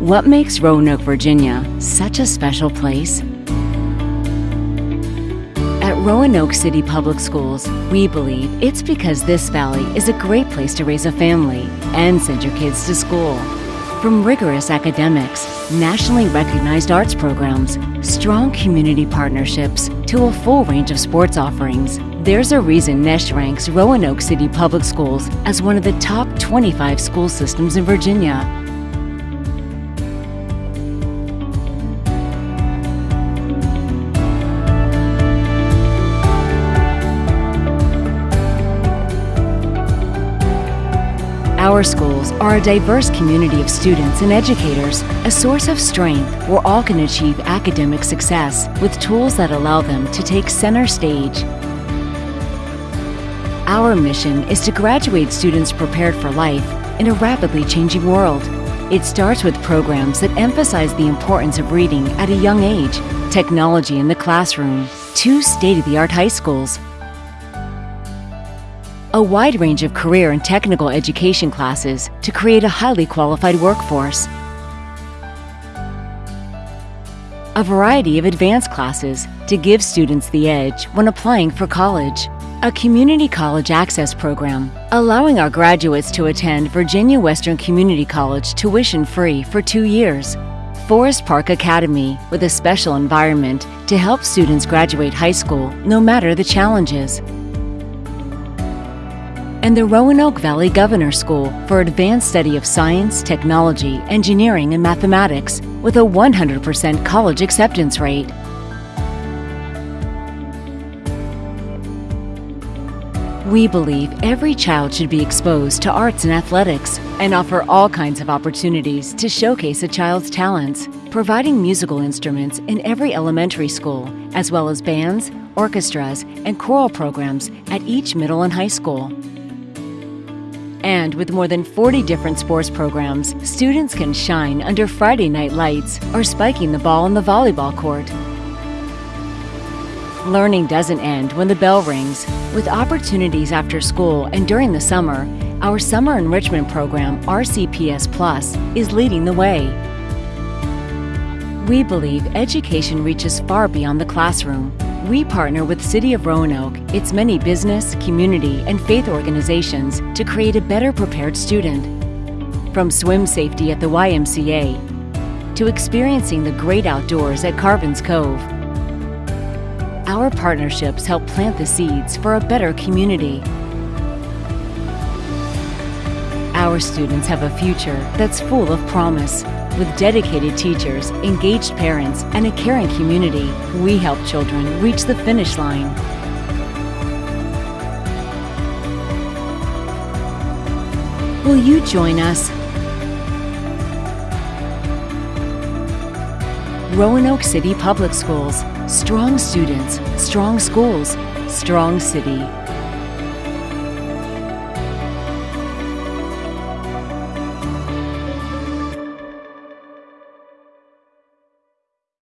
What makes Roanoke, Virginia such a special place? At Roanoke City Public Schools, we believe it's because this valley is a great place to raise a family and send your kids to school. From rigorous academics, nationally recognized arts programs, strong community partnerships, to a full range of sports offerings, there's a reason Niche ranks Roanoke City Public Schools as one of the top 25 school systems in Virginia. Our schools are a diverse community of students and educators, a source of strength where all can achieve academic success with tools that allow them to take center stage. Our mission is to graduate students prepared for life in a rapidly changing world. It starts with programs that emphasize the importance of reading at a young age, technology in the classroom, two state-of-the-art high schools, a wide range of career and technical education classes to create a highly qualified workforce. A variety of advanced classes to give students the edge when applying for college. A community college access program, allowing our graduates to attend Virginia Western Community College tuition free for two years. Forest Park Academy with a special environment to help students graduate high school no matter the challenges and the Roanoke Valley Governor School for advanced study of science, technology, engineering, and mathematics with a 100% college acceptance rate. We believe every child should be exposed to arts and athletics and offer all kinds of opportunities to showcase a child's talents, providing musical instruments in every elementary school, as well as bands, orchestras, and choral programs at each middle and high school. And with more than 40 different sports programs, students can shine under Friday night lights or spiking the ball on the volleyball court. Learning doesn't end when the bell rings. With opportunities after school and during the summer, our Summer Enrichment Program, RCPS Plus, is leading the way. We believe education reaches far beyond the classroom we partner with City of Roanoke, its many business, community, and faith organizations to create a better prepared student. From swim safety at the YMCA to experiencing the great outdoors at Carvin's Cove. Our partnerships help plant the seeds for a better community. Our students have a future that's full of promise. With dedicated teachers, engaged parents, and a caring community, we help children reach the finish line. Will you join us? Roanoke City Public Schools. Strong students, strong schools, strong city.